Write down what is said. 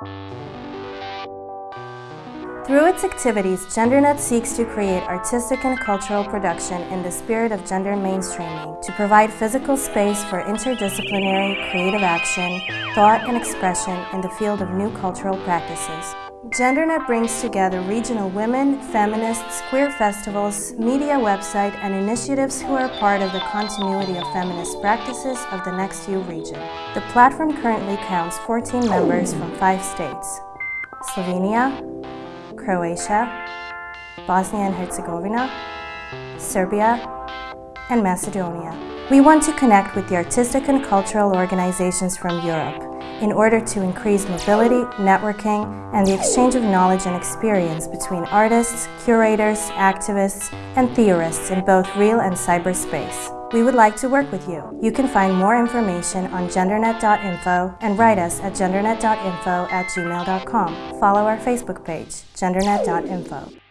Thank you. Through its activities, GenderNet seeks to create artistic and cultural production in the spirit of gender mainstreaming to provide physical space for interdisciplinary creative action, thought, and expression in the field of new cultural practices. GenderNet brings together regional women, feminists, queer festivals, media website, and initiatives who are part of the continuity of feminist practices of the ex-YU region. The platform currently counts 14 members from five states, Slovenia, Croatia, Bosnia and Herzegovina, Serbia, and Macedonia. We want to connect with the artistic and cultural organizations from Europe in order to increase mobility, networking, and the exchange of knowledge and experience between artists, curators, activists, and theorists in both real and cyberspace. We would like to work with you. You can find more information on gendernet.info and write us at gendernet.info at gmail.com. Follow our Facebook page, gendernet.info.